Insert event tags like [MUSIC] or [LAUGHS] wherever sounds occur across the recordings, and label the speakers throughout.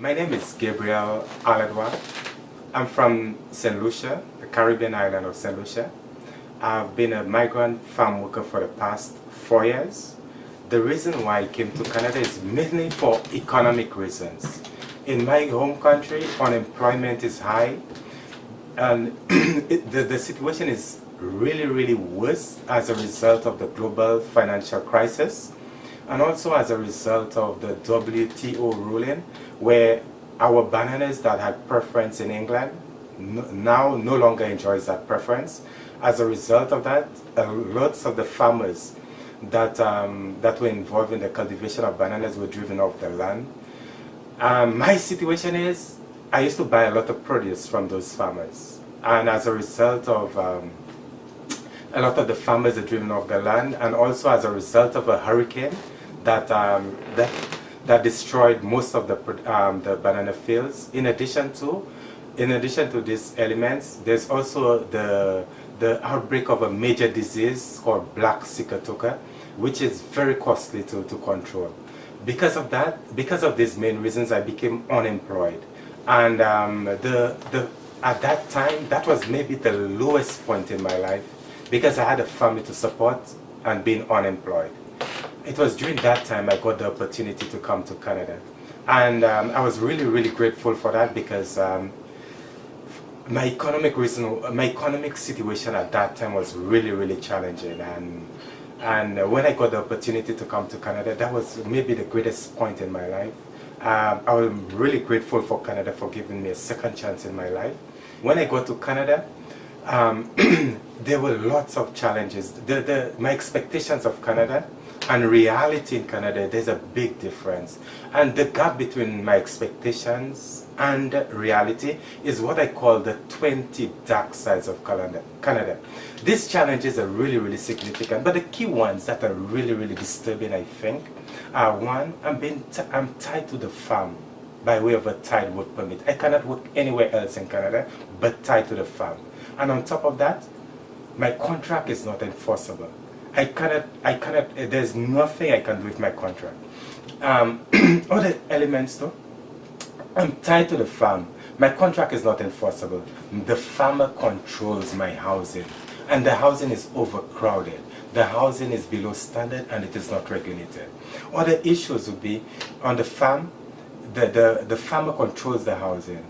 Speaker 1: My name is Gabriel Allahdua. I'm from St. Lucia, the Caribbean island of St. Lucia. I've been a migrant farm worker for the past four years. The reason why I came to Canada is mainly for economic reasons. In my home country, unemployment is high and [CLEARS THROAT] the, the situation is really, really worse as a result of the global financial crisis and also as a result of the WTO ruling where our bananas that had preference in England now no longer enjoys that preference. As a result of that, uh, lots of the farmers that, um, that were involved in the cultivation of bananas were driven off the land. Um, [LAUGHS] my situation is, I used to buy a lot of produce from those farmers. And as a result of um, a lot of the farmers are driven off the land and also as a result of a hurricane that, um, that that destroyed most of the, um, the banana fields. In addition to, in addition to these elements, there's also the, the outbreak of a major disease called black sigatoka, which is very costly to, to control. Because of that, because of these main reasons, I became unemployed. And um, the, the, at that time, that was maybe the lowest point in my life because I had a family to support and being unemployed it was during that time I got the opportunity to come to Canada. And um, I was really, really grateful for that because um, my economic reason, my economic situation at that time was really, really challenging. And, and when I got the opportunity to come to Canada, that was maybe the greatest point in my life. Um, I am really grateful for Canada for giving me a second chance in my life. When I got to Canada, um, [CLEARS THROAT] there were lots of challenges. The, the, my expectations of Canada and reality in Canada, there's a big difference. And the gap between my expectations and reality is what I call the 20 dark sides of Canada. These challenges are really, really significant, but the key ones that are really, really disturbing, I think, are one, I'm, being I'm tied to the farm by way of a tied work permit. I cannot work anywhere else in Canada, but tied to the farm. And on top of that, my contract is not enforceable. I cannot, I cannot, there's nothing I can do with my contract. Um, [CLEARS THROAT] other elements though, I'm tied to the farm. My contract is not enforceable. The farmer controls my housing and the housing is overcrowded. The housing is below standard and it is not regulated. Other issues would be on the farm, the, the, the farmer controls the housing.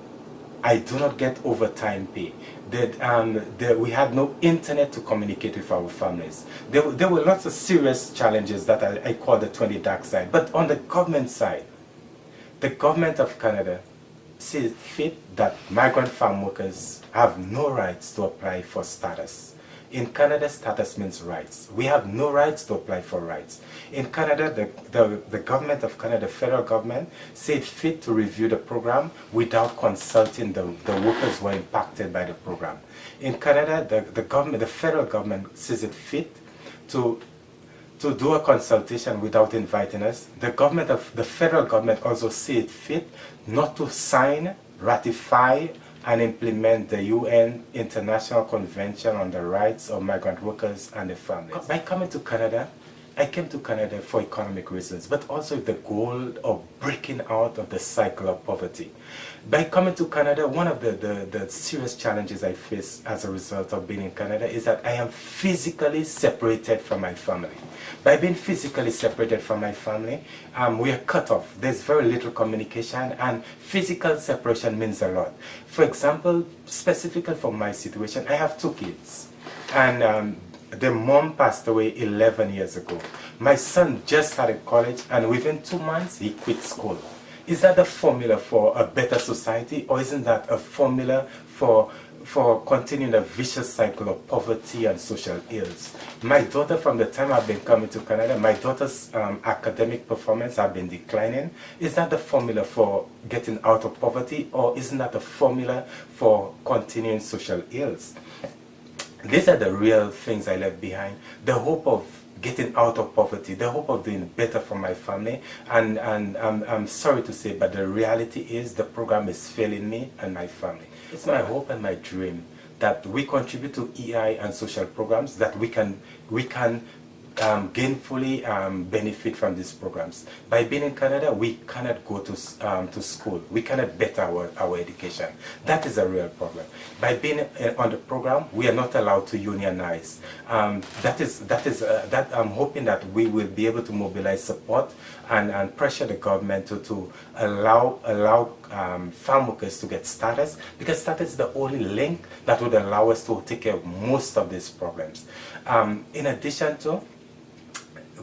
Speaker 1: I do not get overtime pay that, um, that we had no internet to communicate with our families. There, there were lots of serious challenges that I, I call the 20 dark side. But on the government side, the government of Canada sees fit that migrant farm workers have no rights to apply for status. In Canada, status means rights. We have no rights to apply for rights. In Canada, the, the, the government of Canada, federal government, said fit to review the program without consulting the, the workers who are impacted by the program. In Canada, the, the government, the federal government sees it fit to to do a consultation without inviting us. The government of the federal government also see it fit not to sign, ratify, and implement the UN International Convention on the Rights of Migrant Workers and their Families. By coming to Canada, I came to Canada for economic reasons, but also with the goal of breaking out of the cycle of poverty. By coming to Canada, one of the, the, the, serious challenges I face as a result of being in Canada is that I am physically separated from my family. By being physically separated from my family, um, we are cut off. There's very little communication and physical separation means a lot. For example, specifically for my situation, I have two kids. And um, the mom passed away 11 years ago. My son just started college and within two months he quit school. Is that the formula for a better society or isn't that a formula for for continuing a vicious cycle of poverty and social ills. My daughter, from the time I've been coming to Canada, my daughter's um, academic performance have been declining. Is that the formula for getting out of poverty or isn't that the formula for continuing social ills? These are the real things I left behind. The hope of getting out of poverty, the hope of doing better for my family. And, and I'm, I'm sorry to say, but the reality is the program is failing me and my family. It's my hope and my dream that we contribute to EI and social programs, that we can, we can um, gainfully um, benefit from these programs. By being in Canada, we cannot go to, um, to school. We cannot better our, our education. That is a real problem. By being uh, on the program, we are not allowed to unionize. Um, that is, that is, uh, that I'm hoping that we will be able to mobilize support and, and pressure the government to, to allow, allow um, farm workers to get status because status is the only link that would allow us to take care of most of these problems. Um, in addition to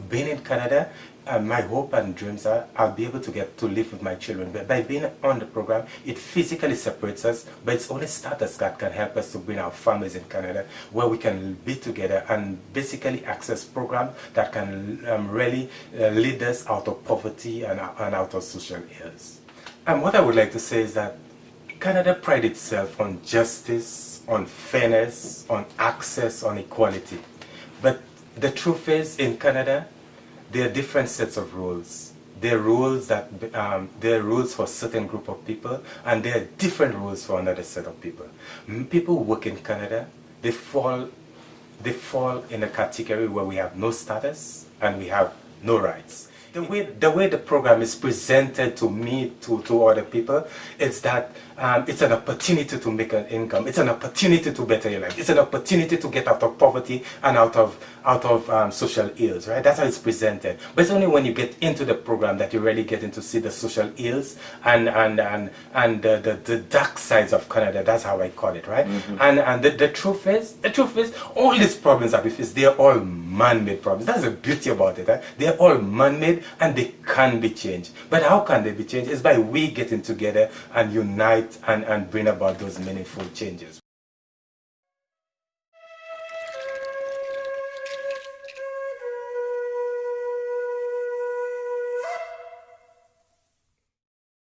Speaker 1: being in Canada, uh, my hope and dreams are I'll be able to get to live with my children. But by being on the program, it physically separates us, but it's only status that can help us to bring our families in Canada where we can be together and basically access programs that can um, really uh, lead us out of poverty and, and out of social ills. And what I would like to say is that Canada prides itself on justice, on fairness, on access, on equality. But the truth is, in Canada, there are different sets of rules. There are rules that um, there are rules for a certain group of people, and there are different rules for another set of people. People who work in Canada, they fall, they fall in a category where we have no status and we have no rights the way the way the program is presented to me to to other people it's that um, it's an opportunity to make an income. It's an opportunity to better your life. It's an opportunity to get out of poverty and out of out of um, social ills right? That's how it's presented. But it's only when you get into the program that you really get into see the social ills and and and and the, the, the dark sides of Canada. That's how I call it right? Mm -hmm. and and the, the truth is the truth is all these problems that we face they're all man-made problems. That's the beauty about it right? they're all man-made and they can be changed. But how can they be changed? It's by we getting together and unite and, and bring about those meaningful changes.